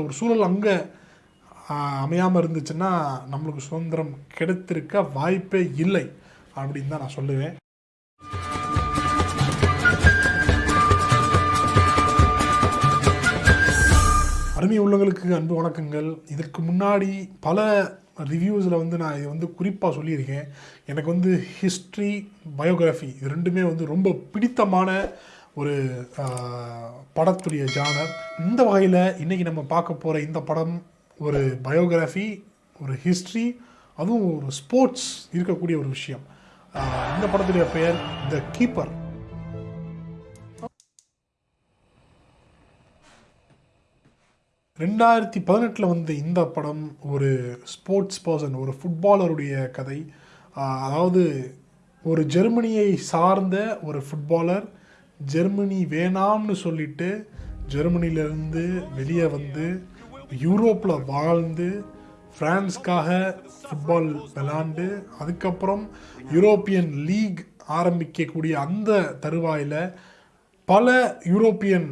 ஒரு சூழல் அங்கே அமையாமல் இருந்துச்சுன்னா நம்மளுக்கு சுதந்திரம் கிடைத்திருக்க வாய்ப்பே இல்லை அப்படின்னு தான் நான் சொல்லுவேன். அருமை உள்ளவங்களுக்கு அன்பு வணக்கங்கள். இதற்கு முன்னாடி பல ரிவ்யூஸில் வந்து நான் இது வந்து குறிப்பாக சொல்லியிருக்கேன். எனக்கு வந்து ஹிஸ்ட்ரி பயோகிராஃபி இது ரெண்டுமே வந்து ரொம்ப பிடித்தமான ஒரு படத்துடைய ஜானர் இந்த வகையில் இன்றைக்கி நம்ம பார்க்க போகிற இந்த படம் ஒரு பயோகிராஃபி ஒரு ஹிஸ்ட்ரி அதுவும் ஒரு ஸ்போர்ட்ஸ் இருக்கக்கூடிய ஒரு விஷயம். இந்த படத்துடைய பெயர் த கீப்பர் ரெண்டாயிரத்தி பதினெட்டில் வந்த இந்த படம் ஒரு ஸ்போர்ட்ஸ் பர்சன் ஒரு ஃபுட்பாலருடைய கதை. அதாவது ஒரு ஜெர்மனியை சார்ந்த ஒரு ஃபுட்பாலர் ஜெர்மனி வேணாம்னு சொல்லிட்டு ஜெர்மனியிலேருந்து வெளியே வந்து யூரோப்பில் வாழ்ந்து ஃப்ரான்ஸ்க்காக ஃபுட்பால் விளாண்டு அதுக்கப்புறம் யூரோப்பியன் லீக் ஆரம்பிக்கக்கூடிய அந்த தருவாயில் பல யூரோப்பியன்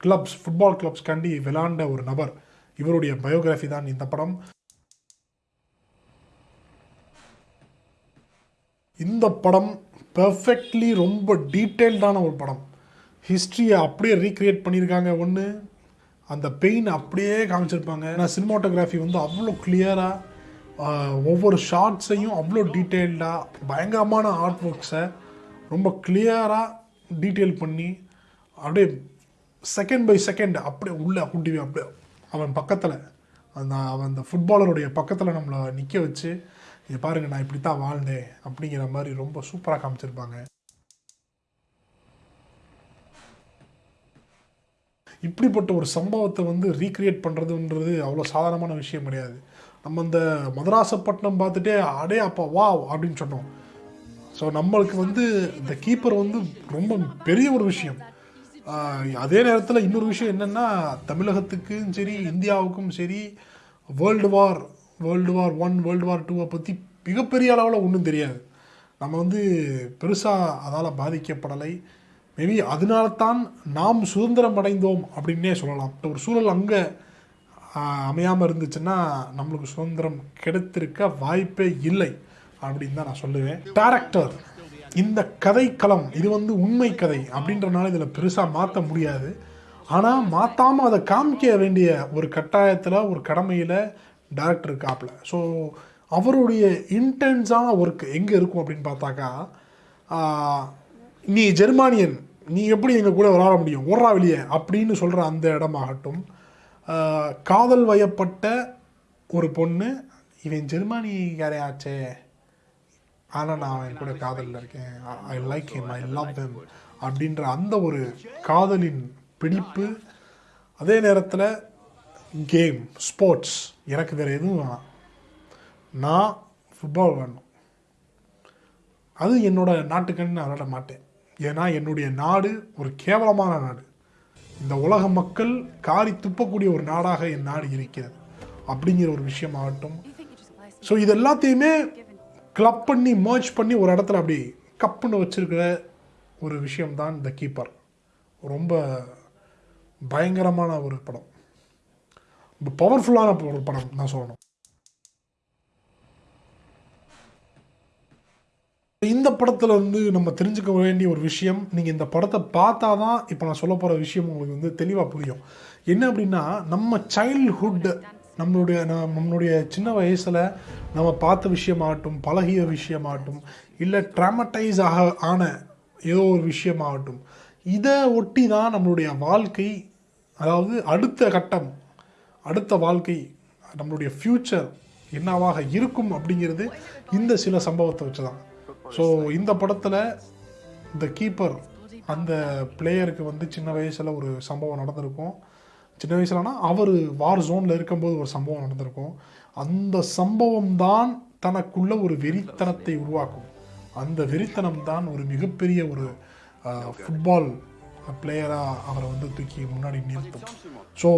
கிளப்ஸ் ஃபுட்பால் கிளப்ஸ் கண்டி விளாண்ட ஒரு நபர். இவருடைய பயோகிராஃபி தான் இந்த படம். இந்த படம் பெர்ஃபெக்ட்லி ரொம்ப டீட்டெயில்டான ஒரு படம். ஹிஸ்ட்ரியை அப்படியே ரீக்ரியேட் பண்ணியிருக்காங்க. ஒன்று அந்த பெயின் அப்படியே காமிச்சிருப்பாங்க. நான் சினிமாட்டோகிராஃபி வந்து அவ்வளோ கிளியராக ஒவ்வொரு ஷார்ட்ஸையும் அவ்வளோ டீட்டெயில்டாக பயங்கரமான ஆர்ட் ஒர்க்ஸை ரொம்ப கிளியராக டீட்டெயில் பண்ணி அப்படியே செகண்ட் பை செகண்ட் அப்படியே உள்ளே கூட்டி அப்படியே அவன் பக்கத்தில் அந்த அவன் அந்த ஃபுட்பாலருடைய பக்கத்தில் நம்மளை நிற்க வச்சு இது பாருங்க நான் இப்படி தான் வாழ்ந்தேன் அப்படிங்கிற மாதிரி ரொம்ப சூப்பராக காமிச்சிருப்பாங்க. இப்படிப்பட்ட ஒரு சம்பவத்தை வந்து ரீக்ரியேட் பண்ணுறதுன்றது அவ்வளோ சாதாரணமான விஷயம் கிடையாது. நம்ம இந்த மதராசப்பட்டினம் பார்த்துட்டே அடே அப்பா வா அப்படின்னு சொன்னோம். ஸோ நம்மளுக்கு வந்து இந்த கீப்பர் வந்து ரொம்ப பெரிய ஒரு விஷயம். அதே நேரத்தில் இன்னொரு விஷயம் என்னென்னா தமிழகத்துக்கும் சரி இந்தியாவுக்கும் சரி world war world war one world war டூவை பற்றி மிகப்பெரிய அளவில் ஒன்றும் தெரியாது. நம்ம வந்து பெருசாக அதால் பாதிக்கப்படலை. மேபி அதனால தான் நாம் சுதந்திரம் அடைந்தோம் அப்படின்னே சொல்லலாம். ஒரு சூழல் அங்கே அமையாமல் இருந்துச்சுன்னா நம்மளுக்கு சுதந்திரம் கிடைத்திருக்க வாய்ப்பே இல்லை அப்படின்னு தான் நான் சொல்லுவேன். டேரக்டர் இந்த கதைக்களம் இது வந்து உண்மை கதை அப்படின்றனால இதில் பெருசாக மாற்ற முடியாது. ஆனால் மாற்றாமல் அதை காமிக்க வேண்டிய ஒரு கட்டாயத்தில் ஒரு கடமையில் டேரக்டர் இருக்காப்புல. ஸோ அவருடைய இன்டென்ஸான ஒர்க் எங்கே இருக்கும் அப்படின்னு பார்த்தாக்கா நீ ஜெர்மானியன் நீ எப்படி எங்கள் கூட விளாட முடியும்? ஓடுறா வெளியே அப்படின்னு சொல்கிற அந்த இடமாகட்டும். காதல் வயப்பட்ட ஒரு பொண்ணு இவன் ஜெர்மானிக்காரையாச்சே. ஆனால் நான் அவன் கூட காதலில் இருக்கேன். I like him I love them அப்படின்ற அந்த ஒரு காதலின் பிடிப்பு அதே நேரத்தில் கேம் ஸ்போர்ட்ஸ் எனக்கு வேறு எதுவும் வேணாம். நான் ஃபுட்பால் வேணும் அது என்னோட நாட்டுக்கன்னு நான் விளாட மாட்டேன். ஏன்னா என்னுடைய நாடு ஒரு கேவலமான நாடு. இந்த உலக மக்கள் காரி துப்பக்கூடிய ஒரு நாடாக என் நாடு இருக்கிறது. அப்படிங்கிற ஒரு விஷயம் ஆகட்டும் ஸோ இது எல்லாத்தையுமே கிளப் பண்ணி மர்ஜ் பண்ணி ஒரு இடத்துல அப்படி கப்புன்னு வச்சுருக்கிற ஒரு விஷயம்தான் இந்த கீப்பர் ரொம்ப பயங்கரமான ஒரு படம். பவர்ஃபுல்லான ஒரு படம் நான் சொல்லணும். இந்த படத்தில் வந்து நம்ம தெரிஞ்சுக்க வேண்டிய ஒரு விஷயம் நீங்கள் இந்த படத்தை பார்த்தா தான் இப்போ நான் சொல்ல போகிற விஷயம் உங்களுக்கு வந்து தெளிவாக புரியும். என்ன அப்படின்னா நம்ம சைல்ட்ஹுட் நம்மளுடைய நம்மளுடைய சின்ன வயசில் நம்ம பார்த்த விஷயமாகட்டும் பழகிய விஷயமாகட்டும் இல்லை ட்ராமடைஸ் ஆக ஆன ஏதோ ஒரு விஷயமாகட்டும் இதை ஒட்டி தான் நம்மளுடைய வாழ்க்கை அதாவது அடுத்த கட்டம் அடுத்த வாழ்க்கை நம்மளுடைய ஃப்யூச்சர் என்னவாக இருக்கும் அப்படிங்கிறது இந்த சில சம்பவத்தை வச்சு தான் ஸோ இந்த படத்தில் இந்த கீப்பர் அந்த பிளேயருக்கு வந்து சின்ன வயசில் ஒரு சம்பவம் நடந்திருக்கும். சின்ன வயசுலனா அவர் வார் ஜோனில் இருக்கும்போது ஒரு சம்பவம் நடந்திருக்கும். அந்த சம்பவம் தான் தனக்குள்ள ஒரு வெறித்தனத்தை உருவாக்கும். அந்த வெறித்தனம் தான் ஒரு மிகப்பெரிய ஒரு ஃபுட்பால் பிளேயராக அவரை வந்து தூக்கி முன்னாடி நிறுத்தும். ஸோ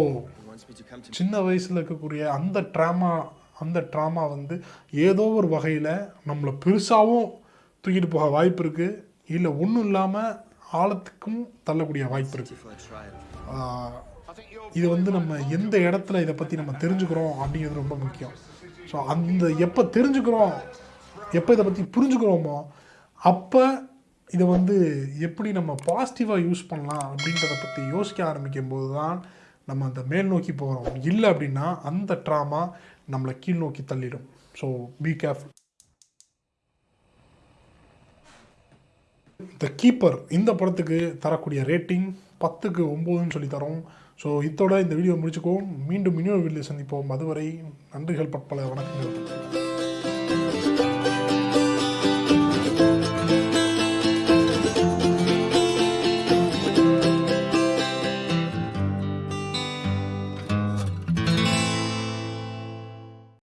சின்ன வயசில் இருக்கக்கூடிய அந்த ட்ராமா அந்த ட்ராமா வந்து ஏதோ ஒரு வகையில் நம்மளை பெருசாகவும் தூக்கிட்டு போக வாய்ப்பு இருக்குது இல்லை ஒன்றும் இல்லாமல் ஆழத்துக்கும் தள்ளக்கூடிய வாய்ப்பு இருக்குது இது வந்து நம்ம எந்த இடத்துல இதை பற்றி நம்ம தெரிஞ்சுக்கிறோம் அப்படிங்கிறது ரொம்ப முக்கியம். ஸோ அந்த எப்போ தெரிஞ்சுக்கிறோம் எப்போ இதை பற்றி புரிஞ்சுக்கிறோமோ அப்போ இதை வந்து எப்படி நம்ம பாசிட்டிவாக யூஸ் பண்ணலாம் அப்படின்றத பற்றி யோசிக்க ஆரம்பிக்கும் போது தான் நம்ம அந்த மேல் நோக்கி போகிறோம் இல்லை அப்படின்னா அந்த ட்ராமா நம்மளை கீழ் நோக்கி தள்ளிடும். So be careful the keeper இந்த படத்துக்கு தரக்கூடிய ரேட்டிங் பத்துக்கு ஒம்போதுன்னு சொல்லி தரோம். ஸோ இதோட இந்த வீடியோ முடிச்சுக்குவோம். மீண்டும் இன்னொரு வீடியோ சந்திப்போம். அதுவரை நன்றிகள் பற்பல. வணக்கங்கள்.